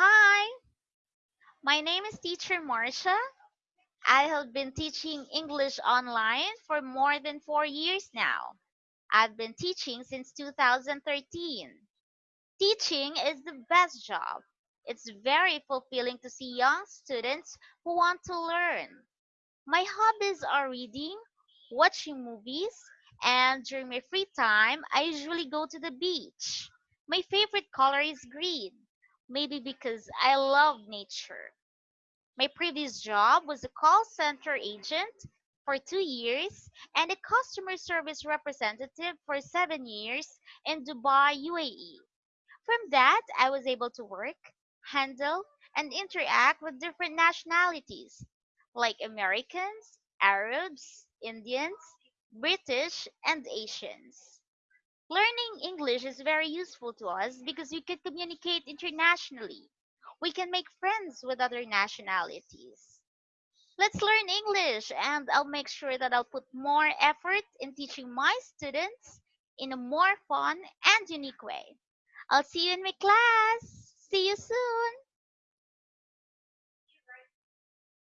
Hi, my name is Teacher Marcia. I have been teaching English online for more than four years now. I've been teaching since 2013. Teaching is the best job. It's very fulfilling to see young students who want to learn. My hobbies are reading, watching movies, and during my free time, I usually go to the beach. My favorite color is green, maybe because I love nature. My previous job was a call center agent for two years and a customer service representative for seven years in Dubai, UAE. From that, I was able to work, handle, and interact with different nationalities like Americans, Arabs, Indians, British, and Asians. Learning English is very useful to us because we can communicate internationally. We can make friends with other nationalities. Let's learn English, and I'll make sure that I'll put more effort in teaching my students in a more fun and unique way. I'll see you in my class.